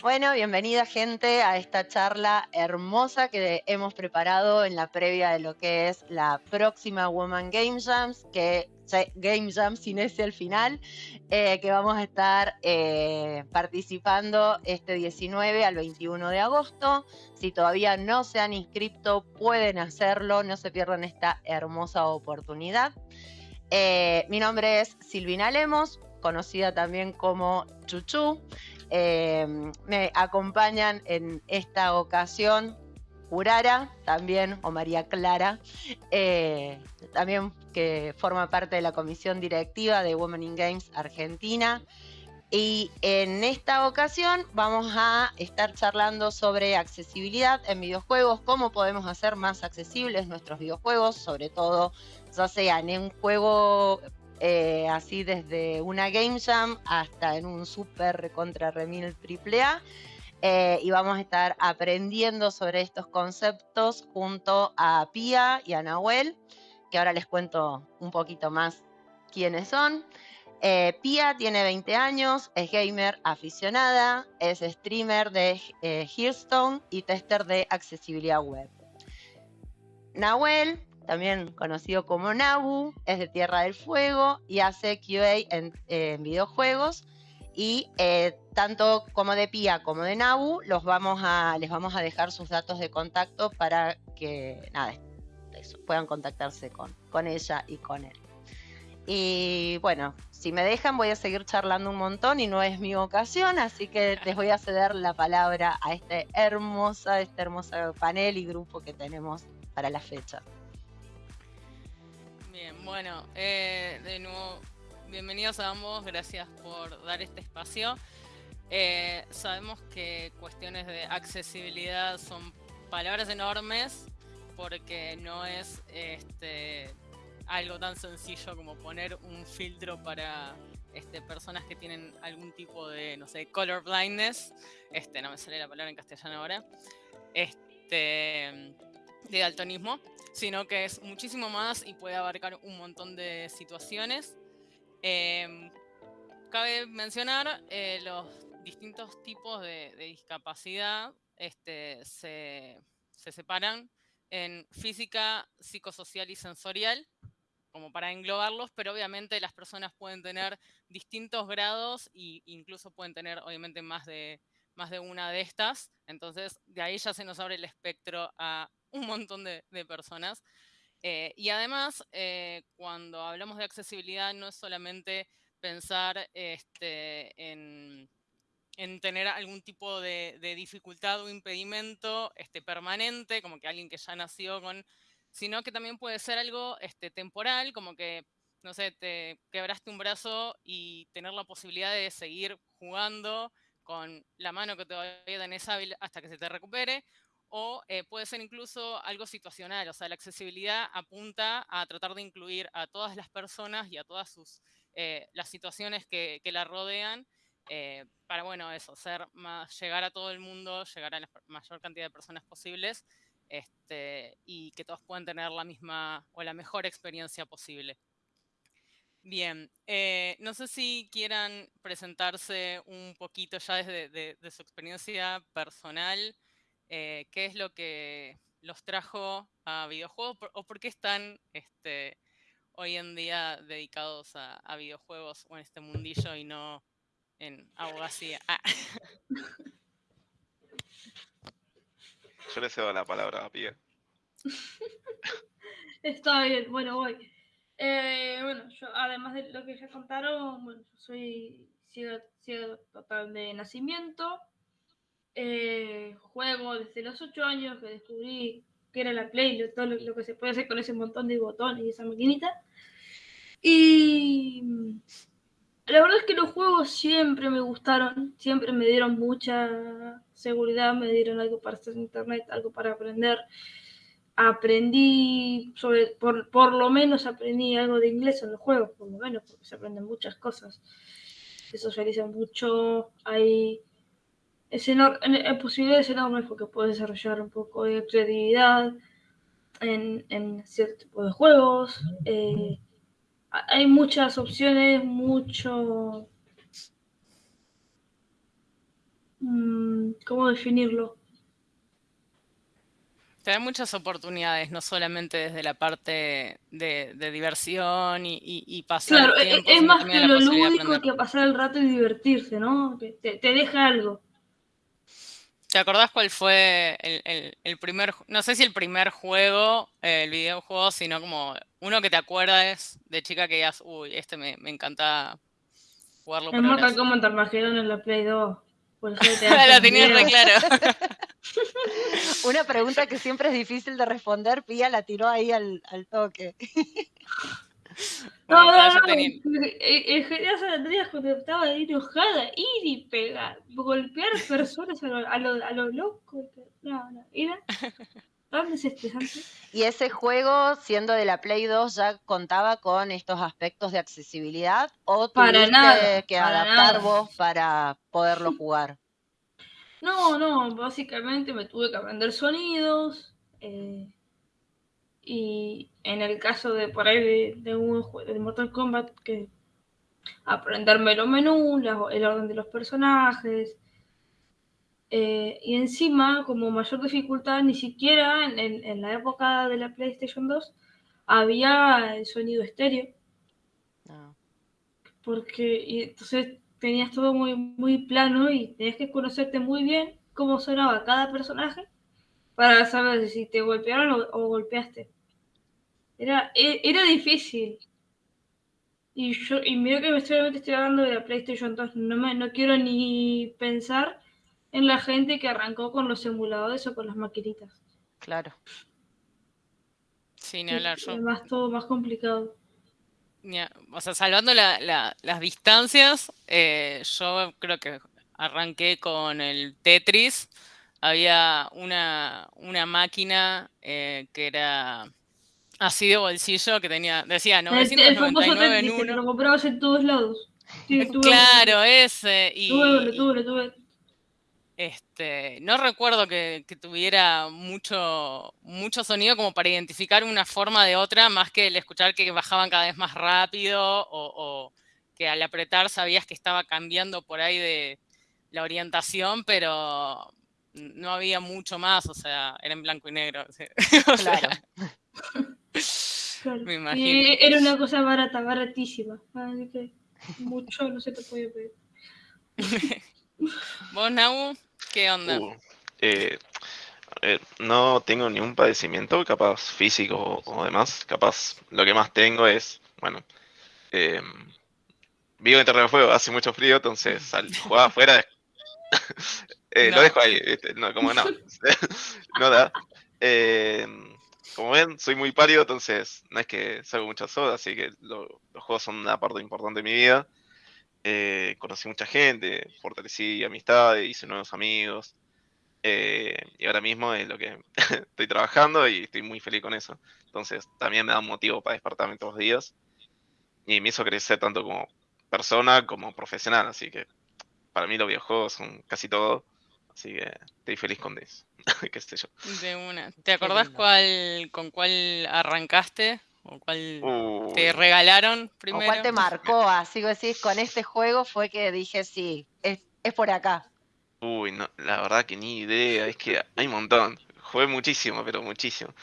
Bueno, bienvenida gente a esta charla hermosa que hemos preparado en la previa de lo que es la próxima Woman Game Jams, que Game Jam sin ese al final, eh, que vamos a estar eh, participando este 19 al 21 de agosto. Si todavía no se han inscrito, pueden hacerlo, no se pierdan esta hermosa oportunidad. Eh, mi nombre es Silvina Lemos, conocida también como Chuchu. Me acompañan en esta ocasión Urara también, o María Clara, eh, también que forma parte de la comisión directiva de Women in Games Argentina. Y en esta ocasión vamos a estar charlando sobre accesibilidad en videojuegos, cómo podemos hacer más accesibles nuestros videojuegos, sobre todo ya sea en un juego eh, así desde una Game Jam hasta en un super contra remil triple A eh, y vamos a estar aprendiendo sobre estos conceptos junto a Pia y a Nahuel, que ahora les cuento un poquito más quiénes son. Eh, Pia tiene 20 años, es gamer aficionada, es streamer de eh, Hearthstone y tester de accesibilidad web. Nahuel, también conocido como Nabu, es de Tierra del Fuego y hace QA en videojuegos y eh, tanto como de Pia como de Nabu los vamos a, les vamos a dejar sus datos de contacto para que nada, puedan contactarse con, con ella y con él. Y bueno, si me dejan voy a seguir charlando un montón y no es mi ocasión, así que les voy a ceder la palabra a este hermosa, este hermoso panel y grupo que tenemos para la fecha. Bien, bueno, eh, de nuevo bienvenidos a ambos, gracias por dar este espacio. Eh, sabemos que cuestiones de accesibilidad son palabras enormes porque no es este, algo tan sencillo como poner un filtro para este, personas que tienen algún tipo de, no sé, color blindness, este, no me sale la palabra en castellano ahora, este, de daltonismo, sino que es muchísimo más y puede abarcar un montón de situaciones Em, cabe mencionar eh, los distintos tipos de, discapacidad este, se, separan en física, psicosocial y sensorial, como para englobarlos, pero obviamente las personas pueden tener distintos grados e incluso pueden tener obviamente más de, más de una de estas. Entonces, de ahí ya se nos abre el espectro a un montón de personas. Eh, y además, eh, cuando hablamos de accesibilidad, no es solamente pensar este, en, tener algún tipo de, dificultad o impedimento este, permanente, como que alguien que ya nació con, sino que también puede ser algo este, temporal, como que, no sé, te quebraste un brazo y tener la posibilidad de seguir jugando con la mano que todavía tenés hábil hasta que se te recupere, o eh, puede ser incluso algo situacional, o sea, la accesibilidad apunta a tratar de incluir a todas las personas y a todas sus, eh, las situaciones que, la rodean, eh, para, bueno, eso, ser más, llegar a todo el mundo, llegar a la mayor cantidad de personas posibles, este, y que todos puedan tener la misma o la mejor experiencia posible. Bien, no sé si quieran presentarse un poquito ya desde de su experiencia personal, eh, qué es lo que los trajo a videojuegos o por qué están este, hoy en día dedicados a, videojuegos o en este mundillo y no en abogacía. Ah. Yo le cedo la palabra a Pia. Está bien, bueno, voy. Eh, bueno, yo además de lo que ya contaron, bueno, yo soy ciego, ciego total de nacimiento. Eh, juego desde los 8 años que descubrí que era la Play, todo lo, que se puede hacer con ese montón de botones y esa maquinita. Y la verdad es que los juegos siempre me gustaron, siempre me dieron mucha seguridad, me dieron algo para hacer en internet, algo para aprender. Aprendí, sobre, por, por lo menos aprendí algo de inglés en los juegos, por lo menos, porque se aprenden muchas cosas. Se socializan mucho, hay es en, posibilidades enormes porque puedes desarrollar un poco de creatividad en, en cierto tipo de juegos. Eh, hay muchas opciones, mucho... Mm, ¿Cómo definirlo? Te da muchas oportunidades, no solamente desde la parte de, diversión y, pasar claro, e, tiempo. Es, más que lo lúdico que pasar el rato y divertirse, ¿no? te, deja algo. ¿Te acordás cuál fue el, primer, no sé si el primer juego, el videojuego, sino como uno que te acuerdas de chica que digas, uy, este me, me encanta jugarlo. El Mortal Kombat Armageddon en la Play 2. la tenía re claro. Una pregunta que siempre es difícil de responder, Pía la tiró ahí al, toque. No, no, no, en general San Andreas cuando estaba enojada, ir y pegar, golpear personas a lo, a lo, a lo loco. No, no, era tan desestresante. ¿Y ese juego, siendo de la Play 2, ya contaba con estos aspectos de accesibilidad o tuviste que adaptar vos para poderlo jugar? No, no, básicamente me tuve que aprender sonidos. Eh, y en el caso de por ahí de, un juego de Mortal Kombat, que aprenderme los menús, el orden de los personajes. Eh, y encima, como mayor dificultad, ni siquiera en, la época de la PlayStation 2 había el sonido estéreo. Ah. Porque y entonces tenías todo muy, muy plano y tenías que conocerte muy bien cómo sonaba cada personaje para saber si te golpearon o golpeaste. Era, e, era difícil. Y yo, y mira que me estoy, hablando de la PlayStation 2, no, me, no quiero ni pensar en la gente que arrancó con los emuladores o con las maquinitas. Claro. Sí, ni hablar yo. Más todo más complicado. O sea, salvando las distancias, eh, yo creo que arranqué con el Tetris. Había una, una máquina eh, que era así de bolsillo que tenía, decía 999 en uno. lo comprabas en todos lados. claro, ese. Y, tuve, tuve, tuve. Este, no recuerdo que, tuviera mucho, mucho sonido como para identificar una forma de otra, más que el escuchar que bajaban cada vez más rápido o, que al apretar sabías que estaba cambiando por ahí de la orientación, pero no había mucho más, o sea, era en blanco y negro. claro. Me imagino. era una cosa barata, baratísima. Así que mucho no se te puede pedir. ¿Vos, Nau? ¿Qué onda? Uh, eh, no tengo ningún padecimiento, capaz físico o demás. Capaz lo que más tengo es, bueno, eh, vivo en terreno de fuego, hace mucho frío, entonces al jugar afuera eh, lo dejo ahí, no, como no, no da. Como ven, soy muy pálido, entonces no es que salgo muchas horas, así que los juegos son una parte importante de mi vida. Eh, conocí mucha gente, fortalecí amistades, hice nuevos amigos. Eh, y ahora mismo es lo que estoy trabajando y estoy muy feliz con eso. Entonces también me da un motivo para despertarme todos los días. Y me hizo crecer tanto como persona como profesional. Así que para mí los videojuegos son casi todo. Así que estoy feliz con eso. ¿Qué sé yo? De una. ¿Te acordás cuál, con cuál arrancaste? ¿O cuál te regalaron primero? ¿O cuál te marcó? Así que decís, con este juego fue que dije, sí, es, por acá. Uy, no, la verdad que ni idea. Es que hay un montón. Jugué muchísimo, pero muchísimo.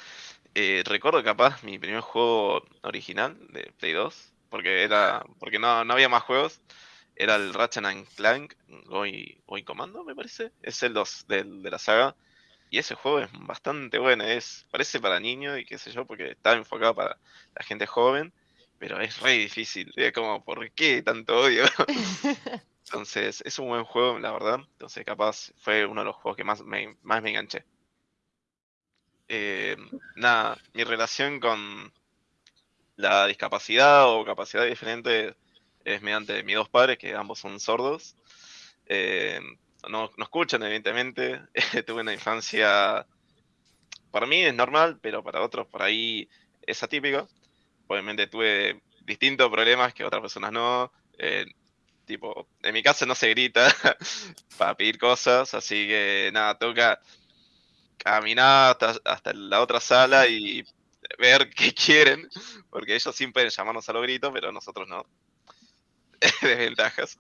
Eh, recuerdo capaz mi primer juego original de Play 2, porque era porque no, no había más juegos era el Ratchet and Clank hoy, hoy Comando, me parece. Es el 2 de, de la saga. Y ese juego es bastante bueno. Es, parece para niños y qué sé yo, porque está enfocado para la gente joven. Pero es re difícil. Es como, ¿por qué tanto odio? Entonces, es un buen juego, la verdad. Entonces, capaz fue uno de los juegos que más me, más me enganché. Eh, nada, mi relación con la discapacidad o capacidad diferente es mediante mis dos padres, que ambos son sordos. Eh, no, no, escuchan, evidentemente. Tuve una infancia, para mí es normal, pero para otros por ahí es atípico. Obviamente tuve distintos problemas que otras personas no. Eh, tipo, en mi casa no se grita para pedir cosas, así que nada, toca caminar hasta, hasta la otra sala y ver qué quieren, porque ellos pueden llamarnos a los gritos, pero nosotros no. desventajas.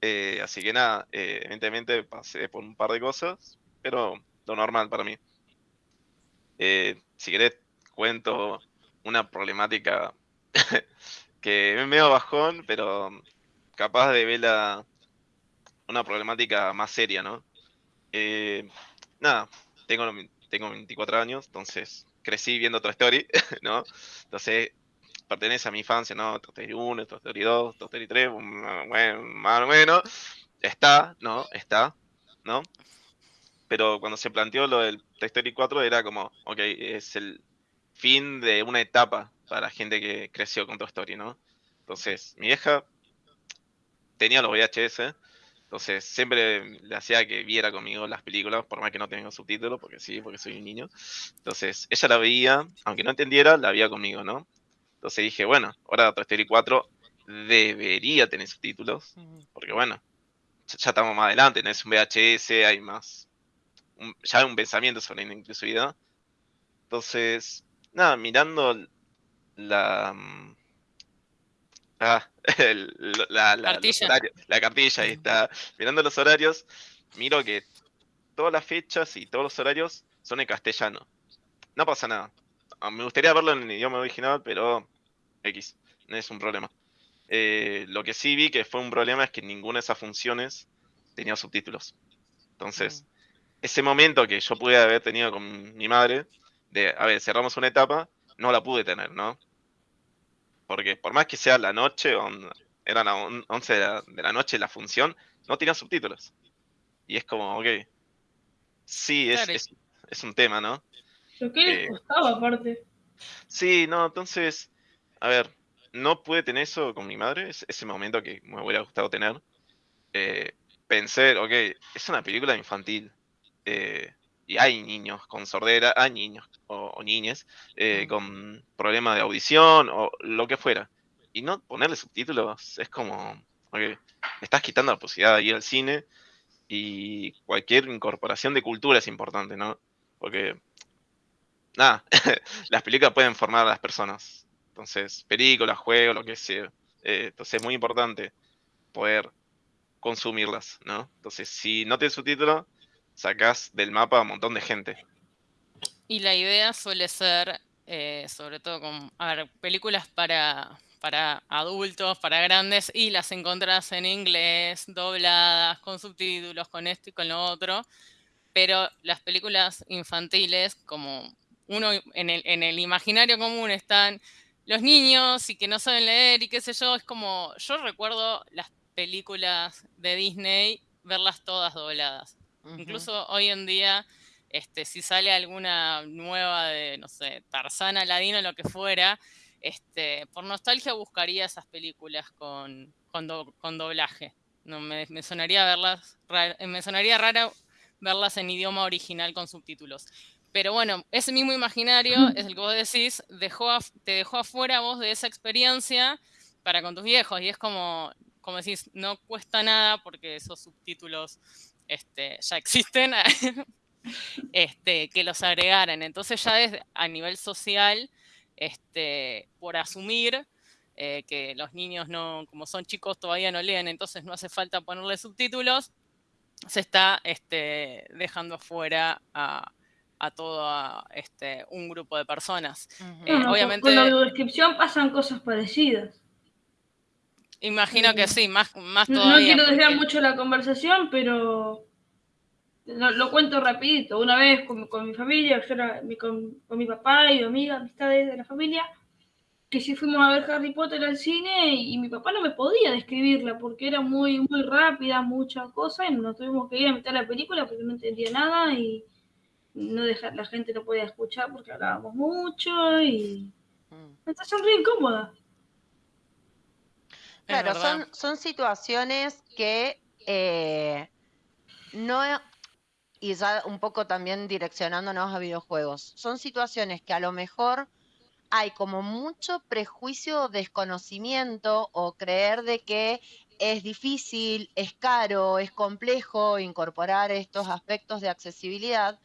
Eh, así que nada, eh, evidentemente pasé por un par de cosas, pero lo normal para mí. Eh, si querés, cuento una problemática que es medio bajón, pero capaz de verla una problemática más seria, ¿no? Eh, nada, tengo, tengo 24 años, entonces crecí viendo Toy Story, ¿no? Entonces pertenece a mi infancia, ¿no? Toy Story 1, Toy Story 2, Toy Story 3, bueno, más o menos. Está, ¿no? Está, ¿no? Pero cuando se planteó lo del Toy Story 4 era como, ok, es el fin de una etapa para gente que creció con Toy Story, ¿no? Entonces, mi vieja tenía los VHS, entonces siempre le hacía que viera conmigo las películas, por más que no tenga subtítulos, porque sí, porque soy un niño. Entonces, ella la veía, aunque no entendiera, la veía conmigo, ¿no? Entonces dije, bueno, ahora Toy Story 4 debería tener subtítulos, porque bueno, ya estamos más adelante, no es un VHS, hay más, ya hay un pensamiento sobre la inclusividad. Entonces, nada, mirando la... Mm, ah, la, cartilla. la cartilla, ahí está. Mirando los horarios, miro que todas las fechas y todos los horarios son en castellano. No pasa nada. Ah, me gustaría verlo en el idioma original, pero X, no es un problema. Eh, lo que sí vi que fue un problema es que ninguna de esas funciones tenía subtítulos. Entonces, mm. ese momento que yo pude haber tenido con mi madre, de, a ver, cerramos una etapa, no la pude tener, ¿no? Porque por más que sea la noche, eran las 11 de la, noche la función, no tenía subtítulos. Y es como, ok. Sí, es, es, un tema, ¿no? Lo que les eh, costaba, aparte. Sí, no, entonces, a ver, no pude tener eso con mi madre, ese momento que me hubiera gustado tener. Eh, pensé, ok, es una película infantil. Eh, y hay niños con sordera, hay niños o, niñas eh, con problemas de audición o lo que fuera. Y no ponerle subtítulos es como, ok, me estás quitando la posibilidad de ir al cine y cualquier incorporación de cultura es importante, ¿no? Porque, nada, las películas pueden formar a las personas. Entonces, películas, juegos, lo que sea. Eh, entonces es muy importante poder consumirlas, ¿no? Entonces, si no tienes subtítulo, sacás del mapa a un montón de gente. Y la idea suele ser, eh, sobre todo con a ver, películas para, para adultos, para grandes, y las encontrás en inglés, dobladas, con subtítulos, con esto y con lo otro. Pero las películas infantiles, como uno en el, en el imaginario común están los niños y que no saben leer y qué sé yo, es como, yo recuerdo las películas de Disney, verlas todas dobladas. Incluso hoy en día, este, si sale alguna nueva de, no sé, Tarzana, Ladino, lo que fuera, este, por nostalgia buscaría esas películas con, con, doblaje. No, me, sonaría verlas, me sonaría rara verlas en idioma original con subtítulos. Pero bueno, ese mismo imaginario es el que vos decís, dejó te dejó afuera vos de esa experiencia para con tus viejos. Y es como, como decís, no cuesta nada porque esos subtítulos este, ya existen, este, que los agregaran. Entonces ya desde, a nivel social, este, por asumir eh, que los niños no, como son chicos, todavía no leen, entonces no hace falta ponerle subtítulos, se está este, dejando fuera a, todo este, un grupo de personas. Eh, obviamente, con la descripción pasan cosas parecidas. Imagino que sí, más, más todavía. No quiero desviar mucho la conversación, pero lo, cuento rapidito. Una vez con, mi familia, con, mi papá y mi amiga, amistades de la familia, que si fuimos a ver Harry Potter al cine y, mi papá no me podía describirla porque era muy, muy rápida, mucha cosa, y nos tuvimos que ir a meter la película porque no entendía nada y no dejar, la gente no podía escuchar porque hablábamos mucho y... Mm. Entonces re incómoda. Claro, son, son situaciones que eh, no, y ya un poco también direccionándonos a videojuegos, son situaciones que a lo mejor hay como mucho prejuicio o desconocimiento o creer de que es difícil, es caro, es complejo incorporar estos aspectos de accesibilidad.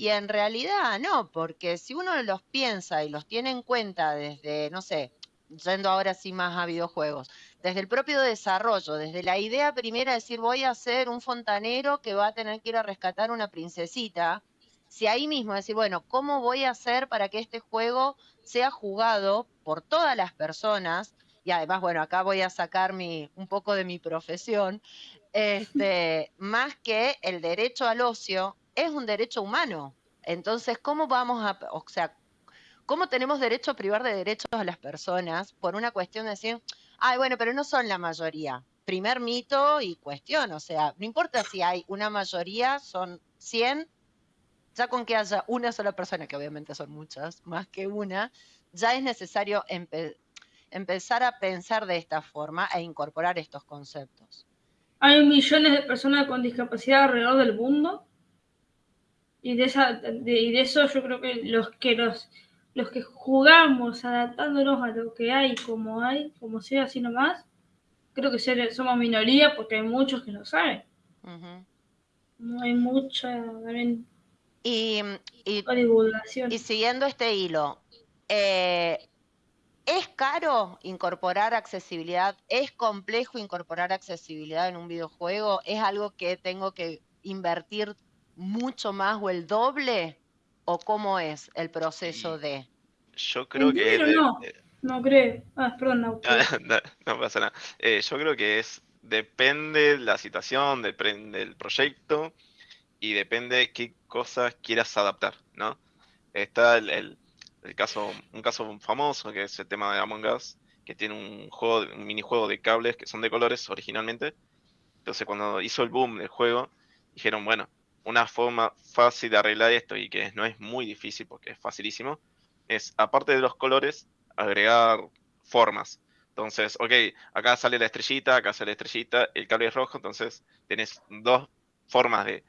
Y en realidad no, porque si uno los piensa y los tiene en cuenta desde, no sé, yendo ahora sí más a videojuegos, desde el propio desarrollo, desde la idea primera de decir voy a ser un fontanero que va a tener que ir a rescatar una princesita, si ahí mismo decir, bueno, ¿cómo voy a hacer para que este juego sea jugado por todas las personas? Y además, bueno, acá voy a sacar mi, un poco de mi profesión, este, más que el derecho al ocio, es un derecho humano. Entonces, ¿cómo vamos a, o sea, cómo tenemos derecho a privar de derechos a las personas por una cuestión de decir, ay, bueno, pero no son la mayoría? Primer mito y cuestión, o sea, no importa si hay una mayoría, son 100, ya con que haya una sola persona, que obviamente son muchas, más que una, ya es necesario empezar a pensar de esta forma e incorporar estos conceptos. Hay millones de personas con discapacidad alrededor del mundo y de, esa, y de eso yo creo que los que los, los que jugamos adaptándonos a lo que hay como hay, como sea así nomás, creo que somos minoría porque hay muchos que no saben. No hay mucha y, divulgación. Y siguiendo este hilo, eh, ¿es caro incorporar accesibilidad? ¿Es complejo incorporar accesibilidad en un videojuego? ¿Es algo que tengo que invertir mucho más o el doble? ¿O cómo es el proceso de? Yo creo que... no, no creo. Ah, perdón, no. no, pasa nada. Eh, yo creo que es... Depende la situación, depende del proyecto y depende qué cosas quieras adaptar, ¿no? Está el, caso, un caso famoso que es el tema de Among Us, que tiene un juego, un minijuego de cables que son de colores originalmente. Entonces cuando hizo el boom del juego, dijeron, bueno, una forma fácil de arreglar esto y que no es muy difícil porque es facilísimo, es aparte de los colores, agregar formas. Entonces, ok, acá sale la estrellita, acá sale la estrellita, el cable es rojo, entonces tenés dos formas de,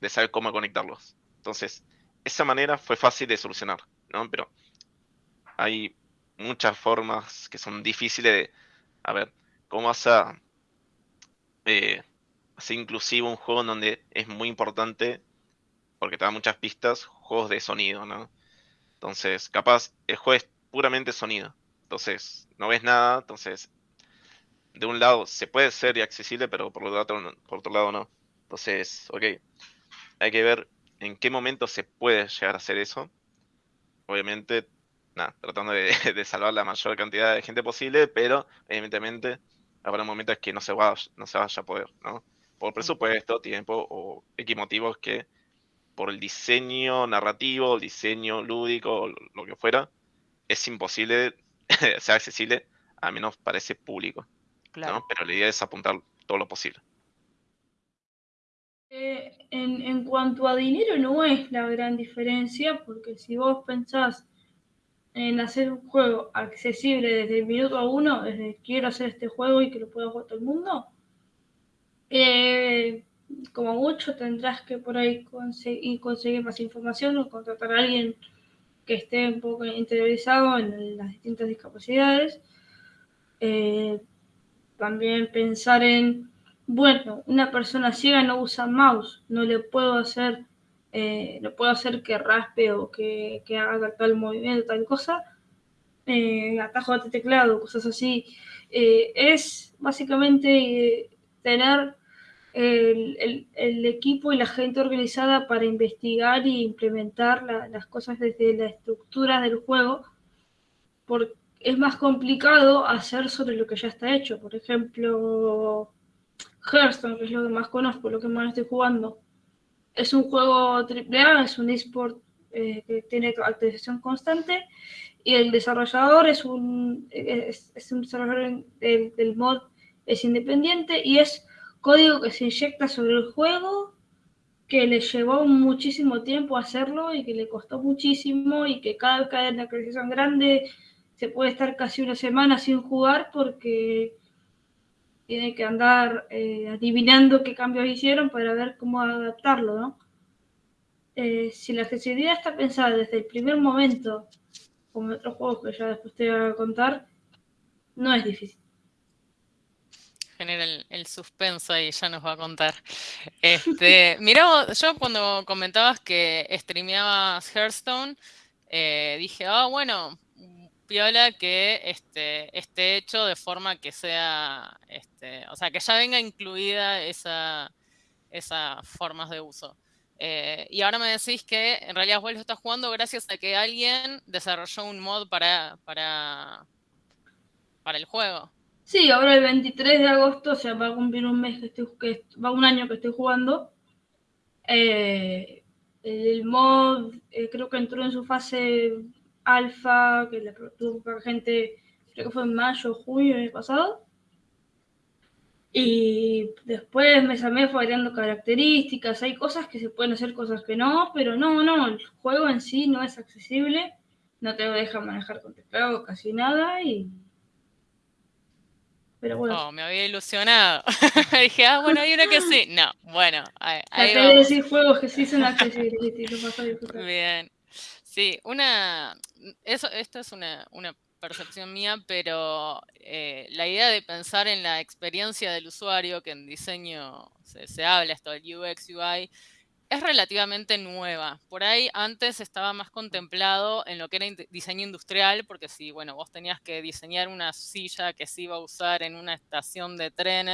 de saber cómo conectarlos. Entonces, esa manera fue fácil de solucionar, ¿no? Pero hay muchas formas que son difíciles de, a ver, ¿cómo vas a eh, hacer inclusivo un juego en donde es muy importante, porque te da muchas pistas, juegos de sonido, ¿no? Entonces, capaz, el juego es puramente sonido. Entonces, no ves nada, entonces, de un lado se puede ser accesible, pero por, otro, por otro lado no. Entonces, ok, hay que ver en qué momento se puede llegar a hacer eso. Obviamente, nada, tratando de, salvar la mayor cantidad de gente posible, pero evidentemente habrá momentos que no se, vaya, no se vaya a poder, ¿no? Por presupuesto, tiempo o X motivos que por el diseño narrativo, el diseño lúdico, lo que fuera, es imposible ser accesible, a menos para ese público. Claro. Pero la idea es apuntar todo lo posible. Eh, en, en, cuanto a dinero no es la gran diferencia, porque si vos pensás en hacer un juego accesible desde el minuto a uno, desde quiero hacer este juego y que lo pueda jugar todo el mundo, eh, como mucho tendrás que por ahí conseguir, conseguir más información o contratar a alguien que esté un poco interiorizado en las distintas discapacidades. Eh, también pensar en bueno, una persona ciega no usa mouse, no le puedo hacer, eh, no puedo hacer que raspe o que, haga tal movimiento, tal cosa, atajo de teclado, cosas así. Es básicamente tener el, equipo y la gente organizada para investigar y implementar las cosas desde la estructura del juego, porque es más complicado hacer sobre lo que ya está hecho. Por ejemplo, Hearthstone, que es lo que más conozco, lo que más estoy jugando. Es un juego AAA, es un esport eh, que tiene actualización constante y el desarrollador es un, es, un desarrollador del, mod, es independiente y es código que se inyecta sobre el juego que le llevó muchísimo tiempo hacerlo y que le costó muchísimo y que cada vez que hay una actualización grande se puede estar casi una semana sin jugar porque tiene que andar eh, adivinando qué cambios hicieron para ver cómo adaptarlo. Eh, si la accesibilidad está pensada desde el primer momento, como otros juegos que ya después te voy a contar, no es difícil. Genera el, suspenso y ya nos va a contar. Este, mira, yo cuando comentabas que streameabas Hearthstone, eh, dije, ah, bueno, piola que este, esté hecho de forma que sea, este, o sea, que ya venga incluida esa, esas formas de uso. Eh, y ahora me decís que en realidad vos lo estás jugando gracias a que alguien desarrolló un mod para, para, para el juego. Sí, ahora el 23 de agosto, o sea, va a cumplir un mes que estoy, que va un año que estoy jugando. Eh, el mod eh, creo que entró en su fase alfa, que le tuvo para gente, creo que fue en mayo o junio del pasado. Y después mes a mes fue variando características, hay cosas que se pueden hacer, cosas que no, pero no, no, el juego en sí no es accesible, no te deja manejar con teclado casi nada y pero bueno. Oh, me había ilusionado. Dije, ah, bueno, hay uno que sí. No, bueno, ahí, ahí de decir juegos que sí son accesibles. Bien. Sí, una. Eso, esto es una, una percepción mía, pero eh, la idea de pensar en la experiencia del usuario, que en diseño se, se habla esto del UX, UI, es relativamente nueva. Por ahí antes estaba más contemplado en lo que era diseño industrial, porque si, bueno, vos tenías que diseñar una silla que se iba a usar en una estación de tren,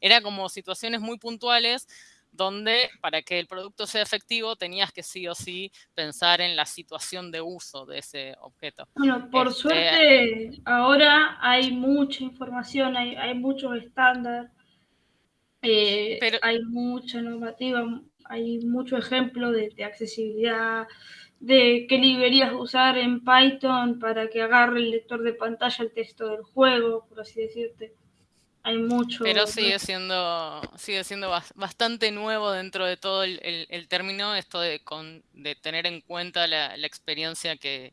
era como situaciones muy puntuales donde para que el producto sea efectivo tenías que sí o sí pensar en la situación de uso de ese objeto. Bueno, por este, suerte ahora hay mucha información, hay, hay muchos estándares, eh, hay mucha normativa, hay mucho ejemplo de, accesibilidad, de qué librerías usar en Python para que agarre el lector de pantalla el texto del juego, por así decirte. Hay mucho. Pero sigue siendo, sigue siendo bastante nuevo dentro de todo el, término, esto de, con, de, tener en cuenta la, experiencia que,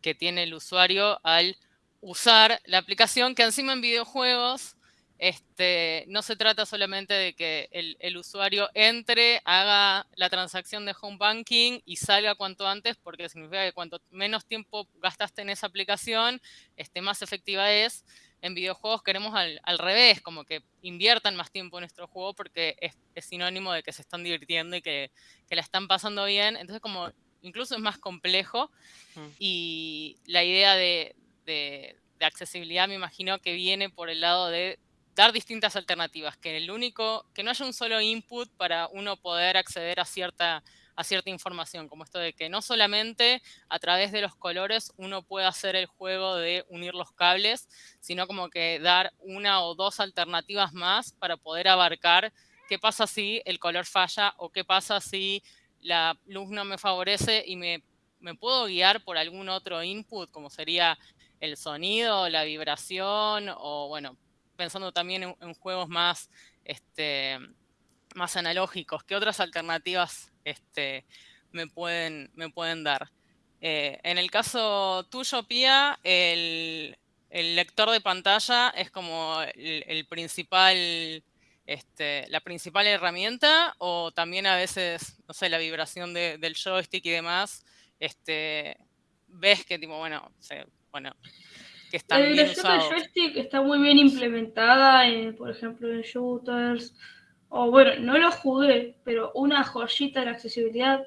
que tiene el usuario al usar la aplicación, que encima en videojuegos este, no se trata solamente de que el, usuario entre, haga la transacción de home banking y salga cuanto antes, porque significa que cuanto menos tiempo gastaste en esa aplicación, este, más efectiva es. En videojuegos queremos al, revés, como que inviertan más tiempo en nuestro juego porque es, sinónimo de que se están divirtiendo y que, la están pasando bien. Entonces, como incluso es más complejo. Mm. Y la idea de accesibilidad me imagino que viene por el lado de dar distintas alternativas, que el único, que no haya un solo input para uno poder acceder a cierta, información, como esto de que no solamente a través de los colores uno puede hacer el juego de unir los cables, sino como que dar una o dos alternativas más para poder abarcar qué pasa si el color falla o qué pasa si la luz no me favorece y me, me puedo guiar por algún otro input, como sería el sonido, la vibración o, bueno, pensando también en, juegos más, este, más analógicos, ¿qué otras alternativas este, me, pueden, me pueden dar? Eh, en el caso tuyo, Pia, el, lector de pantalla es como el, principal, este, la principal herramienta o también a veces, no sé, la vibración del joystick y demás, este, ves que tipo, bueno, bueno, la vibración del joystick está muy bien implementada, por ejemplo, en shooters. O bueno, no lo jugué, pero una joyita de la accesibilidad,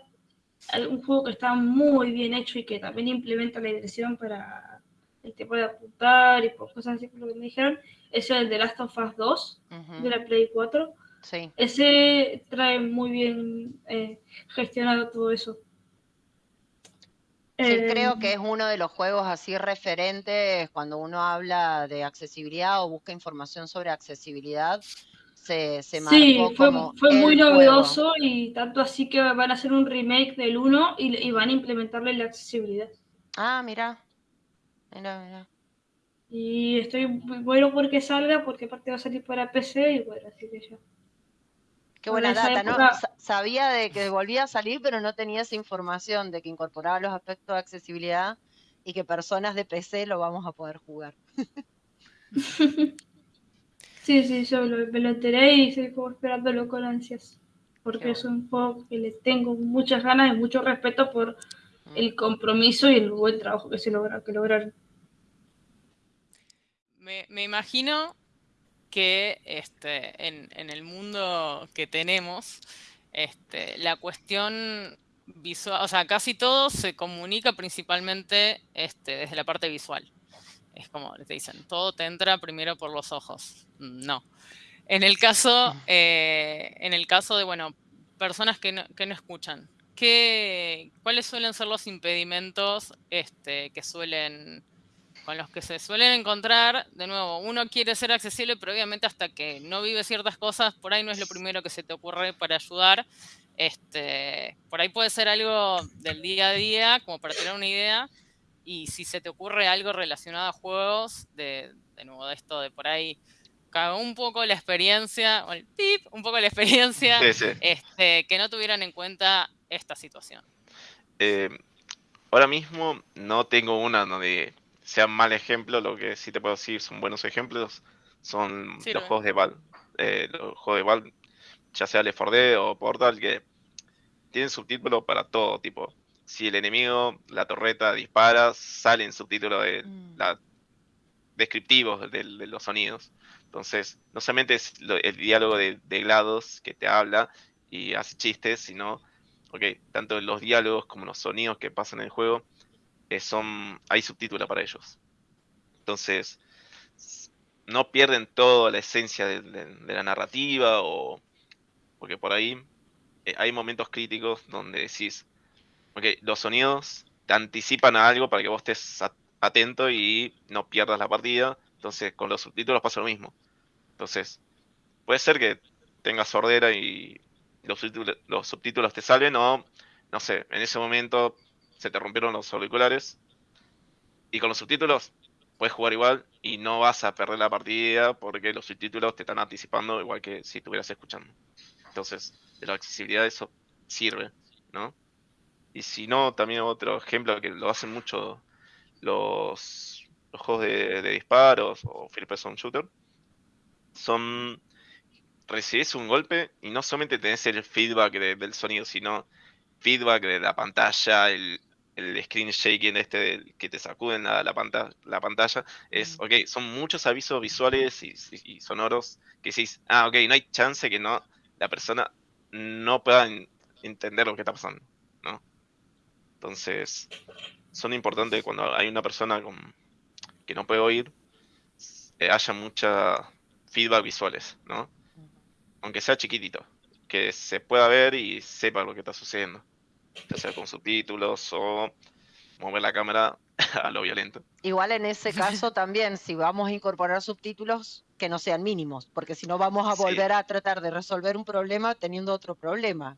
un juego que está muy bien hecho y que también implementa la dirección para el tipo de apuntar y por cosas así, como lo que me dijeron, es el de Last of Us 2 de la Play 4. Sí. Ese trae muy bien eh, gestionado todo eso. Sí, creo que es uno de los juegos así referentes cuando uno habla de accesibilidad o busca información sobre accesibilidad. Se, se sí, fue, fue muy novedoso y tanto así que van a hacer un remake del 1 y, van a implementarle la accesibilidad. Ah, mira. Mira, mira. Y estoy bueno porque salga, porque aparte va a salir para PC y bueno, así que ya. Qué buena data, ¿no? Sabía de que volvía a salir, pero no tenía esa información de que incorporaba los aspectos de accesibilidad y que personas de PC lo vamos a poder jugar. Sí, sí, yo me lo enteré y estoy como esperándolo con ansias. Porque es un juego que le tengo muchas ganas y mucho respeto por mm. el compromiso y el buen trabajo que se logra, que lograron. Me, me imagino que este, en, el mundo que tenemos, este, la cuestión visual, o sea, casi todo se comunica principalmente este, desde la parte visual. Es como te dicen, todo te entra primero por los ojos. No. En el caso, eh, en el caso de, bueno, personas que no, que no escuchan, ¿qué, ¿cuáles suelen ser los impedimentos este, que suelen con los que se suelen encontrar, de nuevo, uno quiere ser accesible, pero obviamente hasta que no vive ciertas cosas, por ahí no es lo primero que se te ocurre para ayudar. Este, por ahí puede ser algo del día a día, como para tener una idea, y si se te ocurre algo relacionado a juegos, de, de nuevo, de esto de por ahí, cagó un poco la experiencia, o el tip, un poco la experiencia, Este, que no tuvieran en cuenta esta situación. Eh, ahora mismo no tengo una donde sea mal ejemplo, lo que sí te puedo decir son buenos ejemplos, son los juegos de Val. Eh, los juegos de Val, ya sea Left 4 Dead o Portal, que tienen subtítulos para todo, tipo, si el enemigo, la torreta dispara, salen subtítulos de mm. la, descriptivos de, los sonidos. Entonces, no solamente es el diálogo de, de, GLaDOS que te habla y hace chistes, sino, ok, tanto los diálogos como los sonidos que pasan en el juego eh, son, hay subtítulos para ellos. Entonces, no pierden toda la esencia de, la narrativa o porque por ahí eh, hay momentos críticos donde decís, ok, los sonidos te anticipan a algo para que vos estés atento y no pierdas la partida. Entonces, con los subtítulos pasa lo mismo. Entonces, puede ser que tengas sordera y los subtítulos, los subtítulos te salven o, no sé, en ese momento se te rompieron los auriculares. Y con los subtítulos puedes jugar igual y no vas a perder la partida porque los subtítulos te están anticipando igual que si estuvieras escuchando. Entonces, de la accesibilidad eso sirve, ¿no? Y si no, también otro ejemplo que lo hacen mucho los, juegos de, disparos o first person shooter, son recibes un golpe y no solamente tenés el feedback del sonido, sino feedback de la pantalla, el, el screen shaking este que te sacuden la, la, pantalla, la pantalla, es, ok, son muchos avisos visuales y, sonoros que decís, ah, ok, no hay chance que no la persona no pueda entender lo que está pasando, ¿no? Entonces, son importantes cuando hay una persona con, que no puede oír, eh, haya mucha feedback visuales, ¿no? Aunque sea chiquitito, que se pueda ver y sepa lo que está sucediendo ya sea con subtítulos o mover la cámara a lo violento. Igual en ese caso también, si vamos a incorporar subtítulos, que no sean mínimos, porque si no vamos a volver a tratar de resolver un problema teniendo otro problema.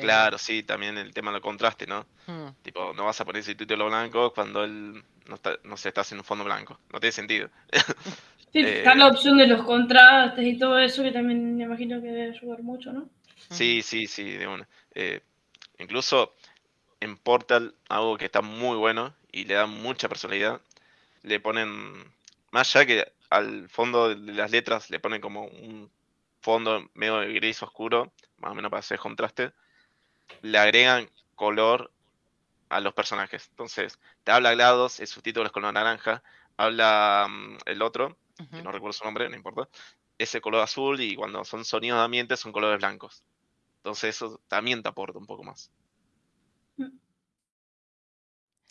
Claro, sí, también el tema del contraste, ¿no? Hmm. Tipo, no vas a poner subtítulo blanco cuando él no, está, no se está haciendo un fondo blanco. No tiene sentido. Sí, está la opción de los contrastes y todo eso, que también me imagino que debe ayudar mucho, ¿no? Sí, sí, sí, de una. Eh, Incluso en Portal, algo que está muy bueno y le da mucha personalidad, le ponen, más allá que al fondo de las letras le ponen como un fondo medio gris oscuro, más o menos para hacer contraste, le agregan color a los personajes. Entonces, te habla GLaDOS, el subtítulo es color naranja, habla mm, el otro, que no recuerdo su nombre, no importa, ese color azul y cuando son sonidos de ambiente son colores blancos. Entonces eso también te aporta un poco más.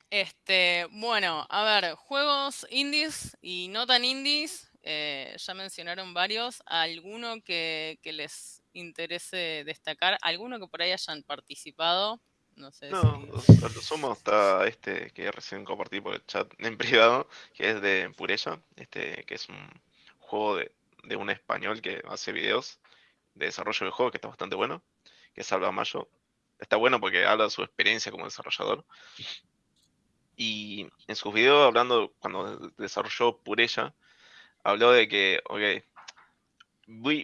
Este, bueno, a ver, juegos indies y no tan indies, eh, ya mencionaron varios. ¿Alguno que, les interese destacar? ¿Alguno que por ahí hayan participado? No sé no, si... lo sumo está este que recién compartí por el chat en privado, que es de Purella, este, que es un juego de, de un español que hace videos de desarrollo de juego que está bastante bueno que es Salva Mayo. Está bueno porque habla de su experiencia como desarrollador. Y en sus videos, hablando, cuando desarrolló Purella, habló de que, ok,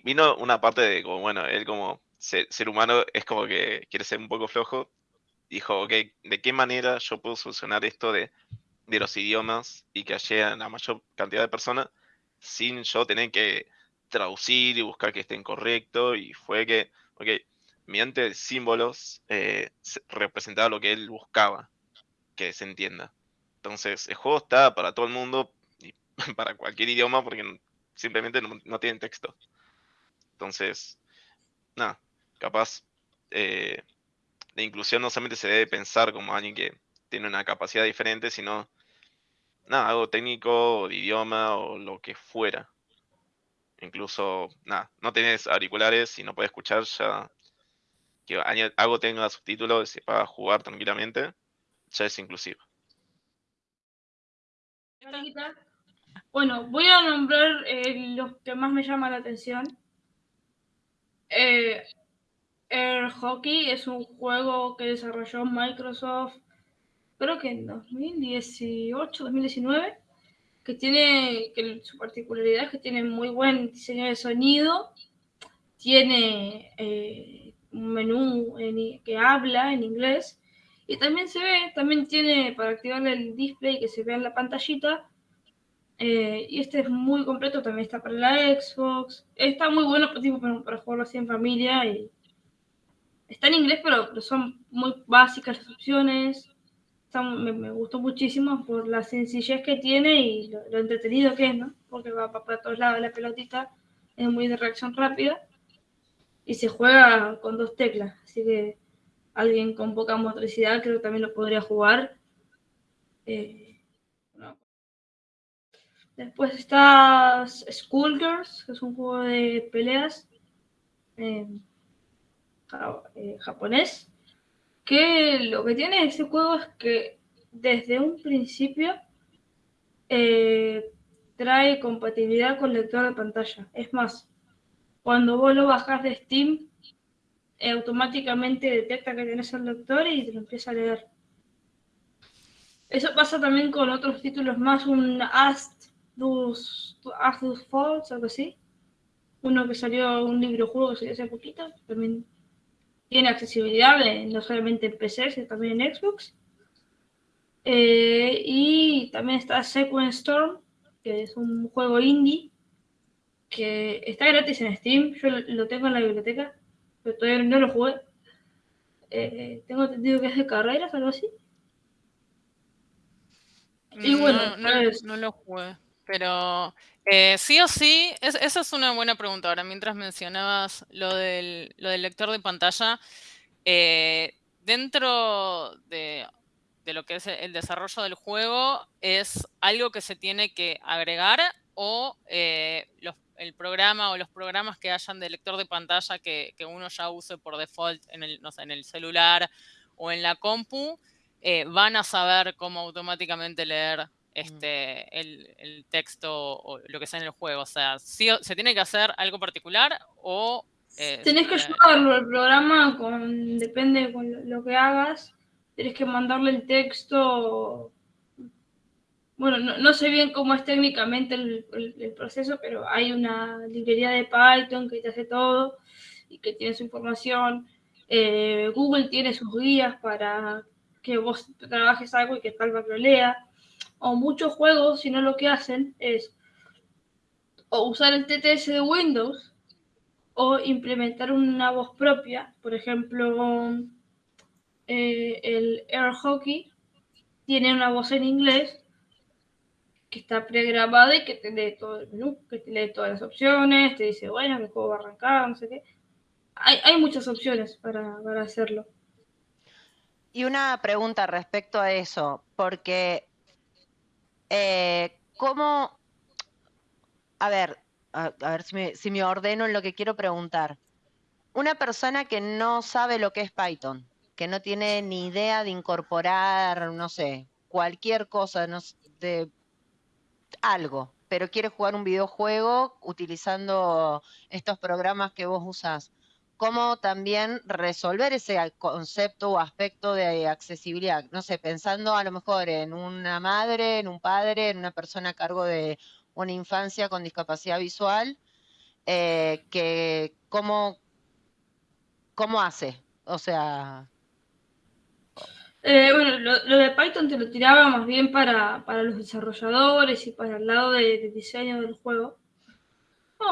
vino una parte de como, bueno, él como ser, humano es como que quiere ser un poco flojo. Dijo, ok, ¿de qué manera yo puedo solucionar esto de, de los idiomas y que haya la mayor cantidad de personas sin yo tener que traducir y buscar que estén correctos? Y fue que, ok, mediante símbolos, eh, representaba lo que él buscaba que se entienda. Entonces, el juego está para todo el mundo y para cualquier idioma porque simplemente no, tienen texto. Entonces, nada, capaz eh, la inclusión no solamente se debe pensar como alguien que tiene una capacidad diferente, sino nada, algo técnico o de idioma o lo que fuera. Incluso, nada, no tenés auriculares y no puedes escuchar ya que algo tenga subtítulos y se pueda jugar tranquilamente, ya es inclusivo. Bueno, voy a nombrar eh, los que más me llaman la atención. Eh, Air Hockey es un juego que desarrolló Microsoft, creo que en 2018, 2019, que tiene, que su particularidad es que tiene muy buen diseño de sonido, tiene eh, un menú que habla en inglés y también se ve, también tiene para activar el display que se vea en la pantallita. Eh, y este es muy completo, también está para la Xbox. Está muy bueno para, para jugarlo así en familia y está en inglés, pero, son muy básicas las opciones. me, gustó muchísimo por la sencillez que tiene y lo, entretenido que es, ¿no? Porque va, para todos lados la pelotita, es muy de reacción rápida y se juega con dos teclas, así que alguien con poca motricidad creo que también lo podría jugar. Eh, Después está Schoolgirls, que es un juego de peleas. Eh, eh, japonés, que lo que tiene ese juego es que desde un principio eh, trae compatibilidad con lector de pantalla. Es más, cuando vos lo bajas de Steam, eh, automáticamente detecta que tenés el lector y te lo empieza a leer. Eso pasa también con otros títulos más, un Ast dos Falls, algo así. Uno que salió, un libro juego que salió hace poquito, también tiene accesibilidad no solamente en PC, sino también en Xbox. Eh, y también está Sequence Storm, que es un juego indie que está gratis en Steam. Yo lo tengo en la biblioteca, pero todavía no lo jugué. Eh, tengo entendido que es de carreras, algo así. Y bueno, no, pues no, lo jugué, pero eh, sí o sí, esa es una buena pregunta. Ahora, mientras mencionabas lo del, lo del lector de pantalla, eh, dentro de, lo que es el desarrollo del juego, ¿es algo que se tiene que agregar o eh, el programa o los programas que hayan de lector de pantalla que, uno ya use por default en el, en el celular o en la compu, van a saber cómo automáticamente leer este, el, texto o lo que sea en el juego. O sea, ¿se tiene que hacer algo particular o... Eh, Tenés que ayudarlo, el programa con, depende con lo que hagas, tenés que mandarle el texto. Bueno, no, sé bien cómo es técnicamente el, proceso, pero hay una librería de Python que te hace todo y que tiene su información. Eh, Google tiene sus guías para que vos trabajes algo y que tal vez lo lea o muchos juegos, si no lo que hacen es o usar el TTS de Windows o implementar una voz propia. Por ejemplo, eh, el Air Hockey tiene una voz en inglés que está pregrabada y que te lee todo el menú, que te lee todas las opciones, te dice, bueno, el juego va a arrancar, no sé qué. Hay, muchas opciones para, para hacerlo. Y una pregunta respecto a eso, porque eh, ¿Cómo? A ver, a, ver si me, si me ordeno en lo que quiero preguntar. Una persona que no sabe lo que es Python, que no tiene ni idea de incorporar, no sé, cualquier cosa de algo, pero quiere jugar un videojuego utilizando estos programas que vos usás cómo también resolver ese concepto o aspecto de accesibilidad. No sé, pensando a lo mejor en una madre, en un padre, en una persona a cargo de una infancia con discapacidad visual, eh, que cómo, cómo hace, o sea... Eh, bueno, lo, de Python te lo tiraba más bien para, los desarrolladores y para el lado de diseño del juego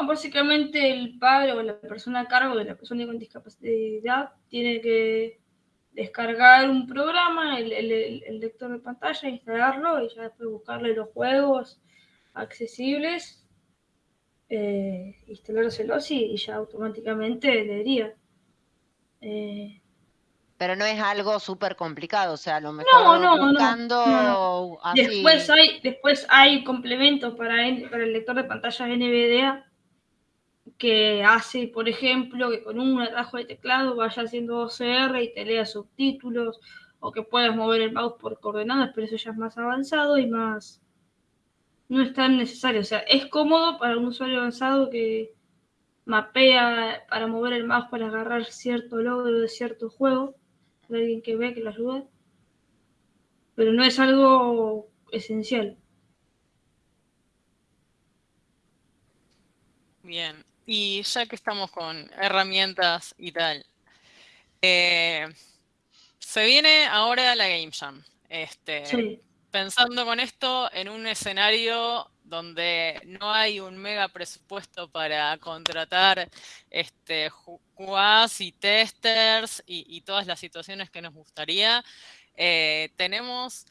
básicamente el padre o la persona a cargo de la persona con discapacidad tiene que descargar un programa, el, lector de pantalla, instalarlo y ya después buscarle los juegos accesibles, eh, instalárselos y, ya automáticamente leería. Eh, Pero no es algo súper complicado, o sea, a lo mejor No, no, no, buscando no, así. Después hay, después hay complementos para, N- para el lector de pantallas NVDA que hace, por ejemplo, que con un atajo de teclado vaya haciendo OCR y te lea subtítulos, o que puedas mover el mouse por coordenadas, pero eso ya es más avanzado y más... No es tan necesario, o sea, es cómodo para un usuario avanzado que mapea para mover el mouse para agarrar cierto logro de cierto juego, de alguien que ve que lo ayuda, pero no es algo esencial. Bien, y ya que estamos con herramientas y tal, eh, se viene ahora la Game Jam. Este, Sí. Pensando con esto en un escenario donde no hay un mega presupuesto para contratar este, y testers y, todas las situaciones que nos gustaría, eh, tenemos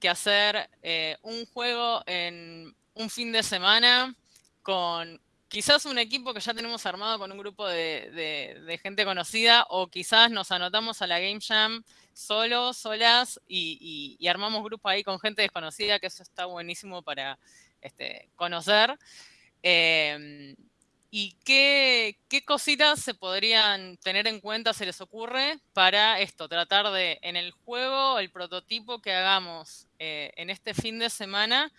que hacer eh, un juego en un fin de semana con quizás un equipo que ya tenemos armado con un grupo de, gente conocida o quizás nos anotamos a la Game Jam solos, solas y- y armamos grupo ahí con gente desconocida, que eso está buenísimo para este, conocer. Em, ¿Y qué, qué cositas se podrían tener en cuenta, se les ocurre, para esto? Tratar de, en el juego, el prototipo que hagamos eh, en este fin de semana,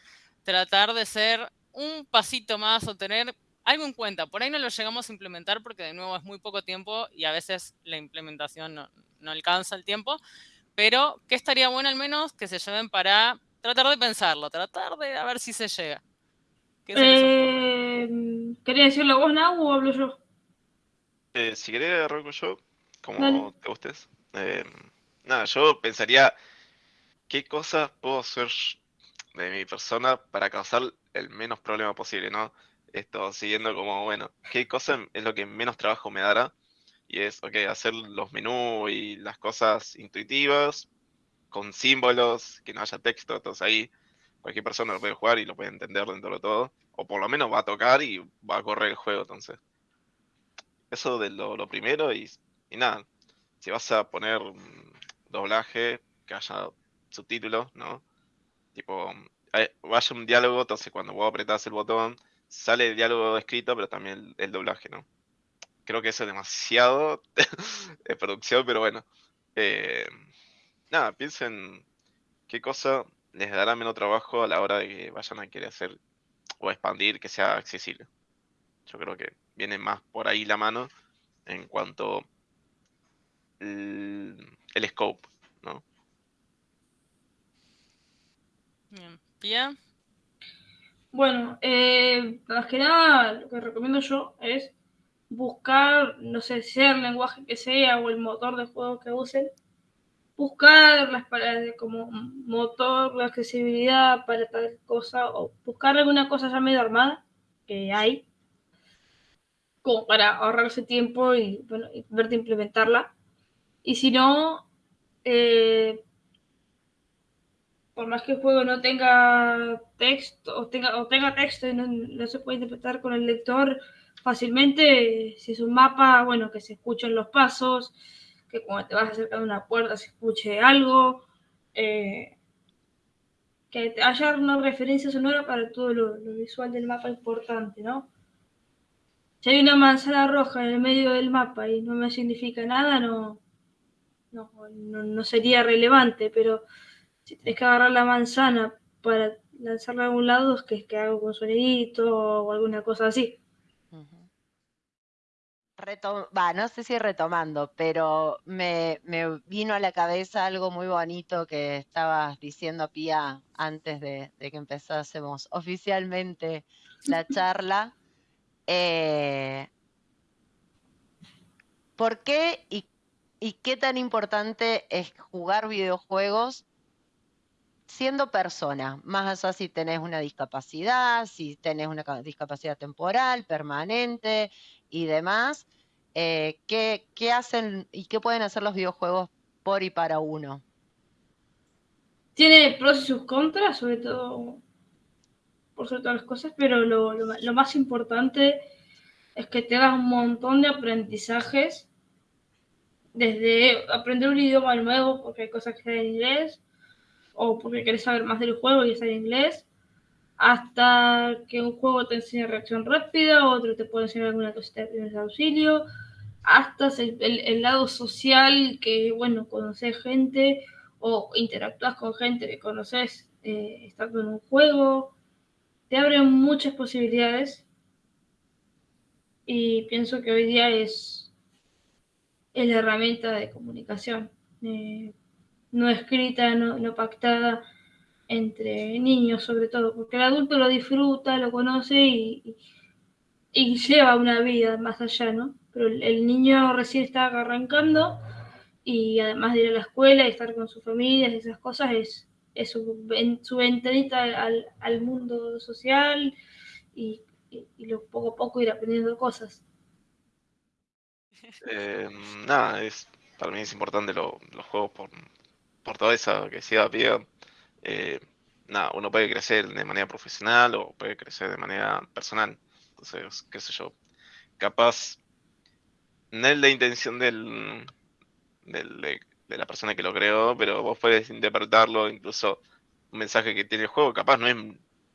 tratar de ser un pasito más o tener algo en cuenta. Por ahí no lo llegamos a implementar porque de nuevo es muy poco tiempo y a veces la implementación no, no alcanza el tiempo, pero que estaría bueno al menos que se lleven para tratar de pensarlo, tratar de a ver si se llega. ¿Qué? Eh, ¿Quería decirlo vos, Nau, o hablo yo? Eh, si querés, arranco yo, como Dale. te gustes. Eh, nada, yo pensaría qué cosas puedo hacer de mi persona para causar el menos problema posible, ¿no? Esto siguiendo como, bueno, qué cosa es lo que menos trabajo me dará. Y es, ok, hacer los menús y las cosas intuitivas, con símbolos, que no haya texto, entonces ahí cualquier persona lo puede jugar y lo puede entender dentro de todo. O por lo menos va a tocar y va a correr el juego, entonces. Eso de lo, lo primero y, y nada. Si vas a poner doblaje, que haya subtítulos, ¿no? Tipo, hay- vaya un diálogo, entonces cuando vos apretás el botón, sale el diálogo escrito, pero también el, el doblaje, ¿no? Creo que eso es demasiado de producción, pero bueno. Eh, nada, piensen qué cosa les dará menos trabajo a la hora de que vayan a querer hacer o expandir que sea accesible. Yo creo que viene más por ahí la mano en cuanto el, el scope, ¿no? Bien. Pia, Bueno, eh, más que nada, lo que recomiendo yo es buscar, no sé, sea el lenguaje que sea o el motor de juego que usen, buscar las palabras como motor de accesibilidad para tal cosa o buscar alguna cosa ya medio armada que hay como para ahorrarse tiempo y, bueno, y verte implementarla. Y si no, eh, por más que el juego no tenga texto o tenga, o tenga texto y no, no se puede interpretar con el lector fácilmente, si es un mapa, bueno, que se escuchen los pasos, que cuando te vas acercando a una puerta se escuche algo, eh, que haya una referencia sonora para todo lo, visual del mapa importante, ¿no? Si hay una manzana roja en el medio del mapa y no me significa nada, no, no, no, sería relevante, pero si tenés que agarrar la manzana para lanzarla a algún lado, es que, es que hago con sonidito o alguna cosa así. Retom- no sé si retomando, pero me, me vino a la cabeza algo muy bonito que estabas diciendo, Pía, antes de, de que empezásemos oficialmente la charla. Eh, ¿por qué y, y qué tan importante es jugar videojuegos siendo persona? Más allá si tenés una discapacidad, si tenés una ca- discapacidad temporal, permanente y demás. eh, ¿qué, qué hacen y qué pueden hacer los videojuegos por y para uno? Tiene pros y sus contras, sobre todo por sobre todas las cosas, pero lo, lo, más importante es que te das un montón de aprendizajes desde aprender un idioma nuevo porque hay cosas que están en inglés o porque querés saber más del juego y está en inglés, hasta que un juego te enseña reacción rápida, otro te puede enseñar alguna cosita de primeros auxilio, hasta el, lado social que, bueno, conoces gente o interactúas con gente que conoces eh, estando en un juego, te abre muchas posibilidades. Y pienso que hoy día es, es la herramienta de comunicación, eh, no escrita, no, pactada entre niños sobre todo, porque el adulto lo disfruta, lo conoce y, lleva una vida más allá, ¿no? Pero el, niño recién está arrancando y además de ir a la escuela y estar con su familia y esas cosas es, es su, su ventanita al, al mundo social y y, lo poco a poco ir aprendiendo cosas. Eh, nada, es, para mí es importante los juegos por, por toda esa que decía Pia. Eh, nada, uno puede crecer de manera profesional o puede crecer de manera personal. Entonces, qué sé yo, capaz no es la intención del, del de, de, la persona que lo creó, pero vos puedes interpretarlo, incluso un mensaje que tiene el juego, capaz no es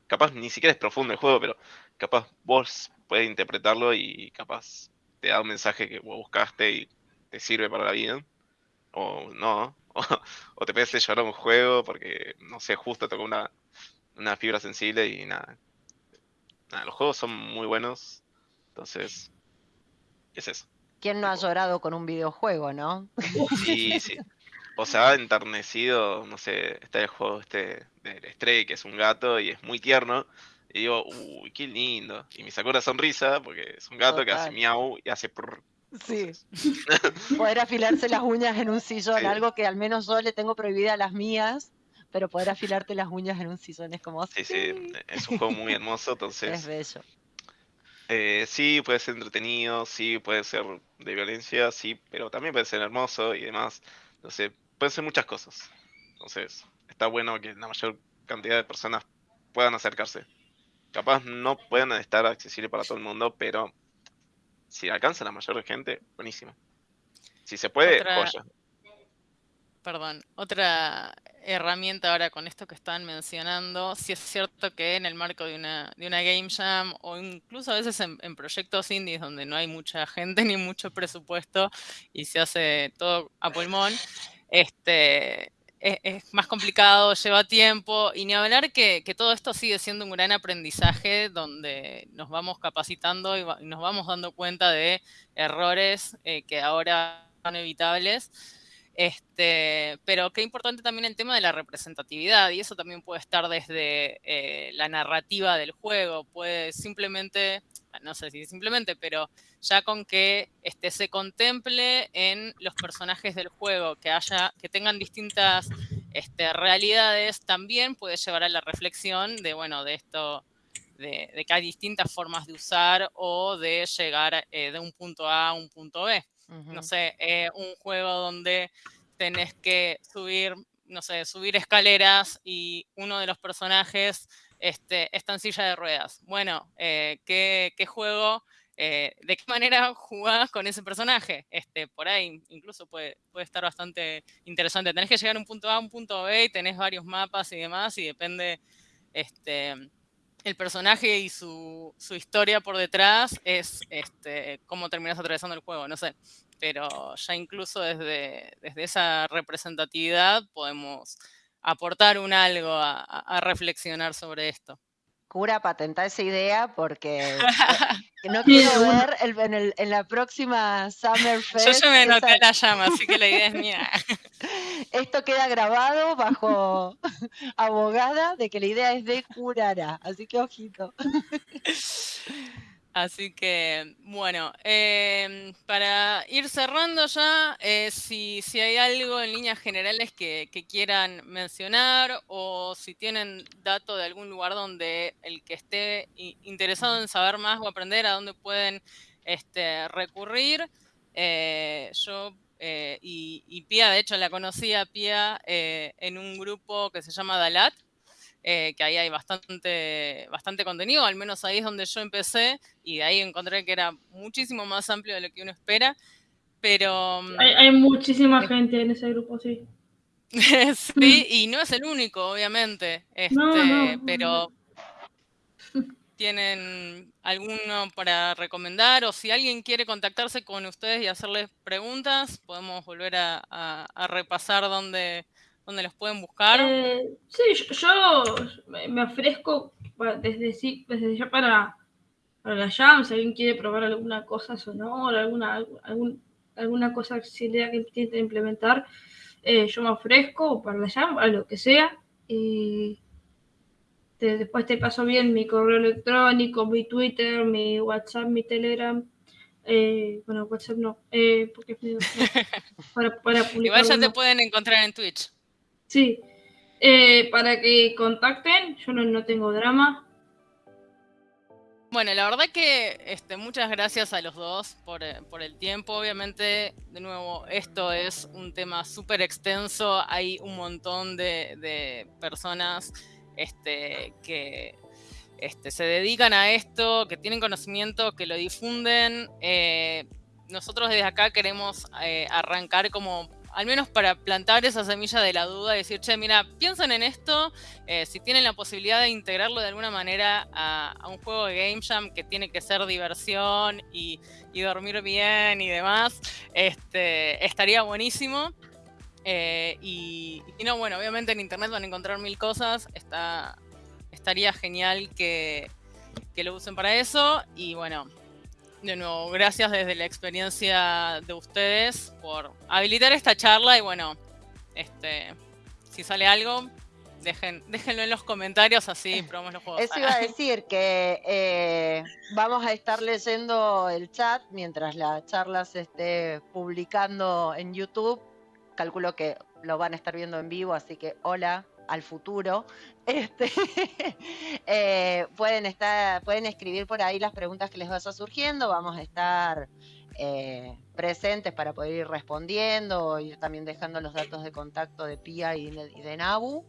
capaz ni siquiera es profundo el juego, pero capaz vos puedes interpretarlo y capaz te da un mensaje que vos buscaste y te sirve para la vida. O no, o, te puedes llorar un juego porque, no sé, justo tocó una, una fibra sensible y nada. nada. Los juegos son muy buenos, entonces, es eso. ¿Quién no ha llorado con un videojuego, no? Sí, sí. O sea, enternecido, no sé, está el juego este del Stray, que es un gato y es muy tierno. Y digo, uy, qué lindo. Y me sacó una sonrisa porque es un gato que hace miau y hace prrr. Sí. poder afilarse las uñas en un sillón, algo que al menos yo le tengo prohibida a las mías, pero poder afilarte las uñas en un sillón es como... Sí, sí, es un juego muy hermoso, entonces... Es bello. Eh, sí, puede ser entretenido, sí, puede ser de violencia, sí, pero también puede ser hermoso y demás. Entonces, pueden ser muchas cosas. Entonces, está bueno que la mayor cantidad de personas puedan acercarse. Capaz no pueden estar accesibles para todo el mundo, pero si alcanza la mayor gente, buenísimo. Si se puede, joya. Perdón, otra herramienta ahora con esto que están mencionando, si es cierto que en el marco de una, de una Game Jam o incluso a veces en, en, proyectos indies donde no hay mucha gente ni mucho presupuesto y se hace todo a pulmón, este, es, más complicado, lleva tiempo, y ni hablar que, que, todo esto sigue siendo un gran aprendizaje donde nos vamos capacitando y, nos vamos dando cuenta de errores eh, que ahora son evitables. Este, pero qué importante también el tema de la representatividad, y eso también puede estar desde eh, la narrativa del juego, puede simplemente no sé si simplemente, pero ya con que este, se contemple en los personajes del juego, que, haya, que tengan distintas este, realidades, también puede llevar a la reflexión de, bueno, de esto, de, que hay distintas formas de usar o de llegar eh, de un punto A a un punto B. No sé, eh, un juego donde tenés que subir, no sé, subir escaleras y uno de los personajes este, está en silla de ruedas. Bueno, eh, ¿qué, juego, eh, de qué manera jugás con ese personaje? Este, por ahí incluso puede, puede estar bastante interesante. Tenés que llegar a un punto A, un punto B, y tenés varios mapas y demás, y depende este, el personaje y su, historia por detrás, es este, cómo terminas atravesando el juego, no sé. Pero ya incluso desde, desde esa representatividad podemos aportar un algo a, reflexionar sobre esto. Cura, patenta esa idea porque no quiero ver en, la próxima Summer Fest. Yo ya me noté la llama, así que la idea es mía. Esto queda grabado bajo abogada de que la idea es de curara, así que ojito. Así que, bueno, em, para ir cerrando ya, eh, si, hay algo en líneas generales que, quieran mencionar o si tienen dato de algún lugar donde el que esté interesado en saber más o aprender a dónde pueden este, recurrir, eh, yo eh, y, y, Pia, de hecho la conocí a Pia en un grupo que se llama Dalat, eh, que ahí hay bastante, bastante contenido, al menos ahí es donde yo empecé y de ahí encontré que era muchísimo más amplio de lo que uno espera. pero... mm, Hay, hay muchísima Sí. gente en ese grupo, sí. sí, y no es el único, obviamente. Este, No, no, no, pero tienen alguno para recomendar o si alguien quiere contactarse con ustedes y hacerles preguntas, podemos volver a, a- a repasar dónde, dónde los pueden buscar. Eh, sí, yo, yo me- ofrezco desde, desde ya para, para la Jam, si alguien quiere probar alguna cosa sonora, alguna, algún- alguna cosa auxiliar que intente implementar, eh, yo me ofrezco para la Jam, a lo que sea. Y te- después te paso bien mi correo electrónico, mi Twitter, mi WhatsApp, mi Telegram. Eh, bueno, WhatsApp no, eh, porque no, para, para publicar. Igual ya te pueden encontrar en Twitch. Sí, eh, para que contacten, yo no, no tengo drama. Bueno, la verdad que este, muchas gracias a los dos por, eh, por el tiempo. Obviamente, de nuevo, esto es un tema súper extenso. Hay un montón de, de personas este, que este, se dedican a esto, que tienen conocimiento, que lo difunden. Eh, nosotros desde acá queremos arrancar como, al menos para plantar esa semilla de la duda y decir, che, mira, piensen en esto, eh, si tienen la posibilidad de integrarlo de alguna manera a, un juego de Game Jam que tiene que ser diversión y, dormir bien y demás, este, estaría buenísimo. Eh, y, y no, bueno, obviamente en internet van a encontrar mil cosas, está, estaría genial que lo usen para eso. Y bueno, de nuevo, gracias desde la experiencia de ustedes por habilitar esta charla y bueno, este, si sale algo, dejen, déjenlo en los comentarios así probamos los juegos. Eso iba a decir que eh, vamos a estar leyendo el chat mientras la charla se esté publicando en YouTube. Calculo que lo van a estar viendo en vivo, así que hola al futuro. Este, eh, pueden estar, pueden escribir por ahí las preguntas que les vaya surgiendo. Vamos a estar eh, presentes para poder ir respondiendo, ir también dejando los datos de contacto de Pia y de, Nabu.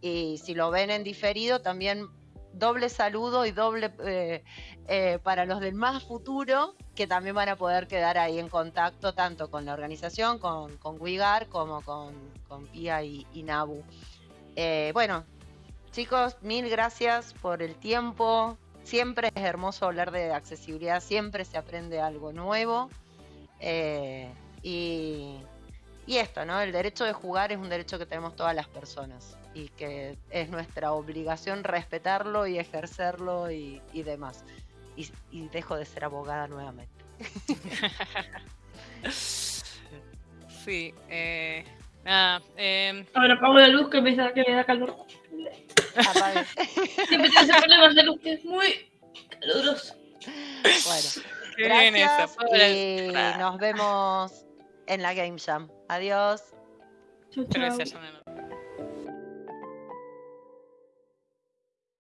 Y si lo ven en diferido, también doble saludo y doble eh, para los del más futuro, que también van a poder quedar ahí en contacto tanto con la organización, con, con Wigar, como con, Pia y Nabu. Eh, bueno, chicos, mil gracias por el tiempo. Siempre es hermoso hablar de accesibilidad, siempre se aprende algo nuevo. Eh, y, esto, ¿no? El derecho de jugar es un derecho que tenemos todas las personas y que es nuestra obligación respetarlo y ejercerlo y, y demás. Y, y dejo de ser abogada nuevamente. Sí, eh, nada, em, Ahora apago la luz que me da, que me da calor. Apague. Siempre tengo ese problema de luz que es muy caluroso. Bueno, qué bien eso, gracias y nos vemos en la Game Jam. Adiós. Chau, chau. anotado.